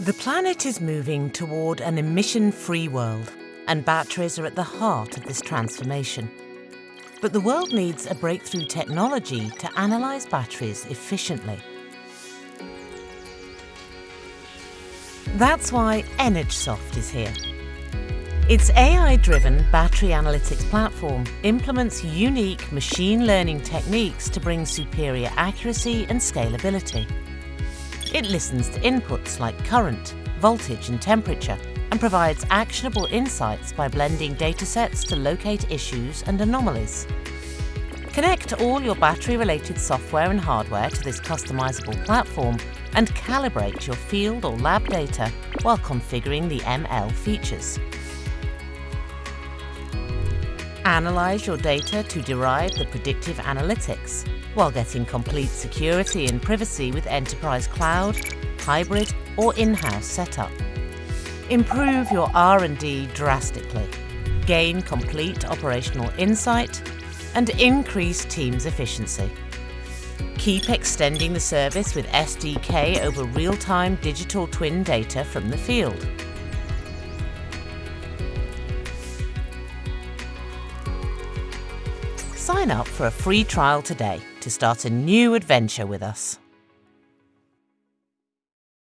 The planet is moving toward an emission-free world, and batteries are at the heart of this transformation. But the world needs a breakthrough technology to analyse batteries efficiently. That's why EnergSoft is here. Its AI-driven battery analytics platform implements unique machine learning techniques to bring superior accuracy and scalability. It listens to inputs like current, voltage and temperature and provides actionable insights by blending datasets to locate issues and anomalies. Connect all your battery-related software and hardware to this customizable platform and calibrate your field or lab data while configuring the ML features. Analyze your data to derive the predictive analytics while getting complete security and privacy with enterprise cloud, hybrid or in-house setup. Improve your R&D drastically, gain complete operational insight and increase team's efficiency. Keep extending the service with SDK over real-time digital twin data from the field. Sign up for a free trial today to start a new adventure with us.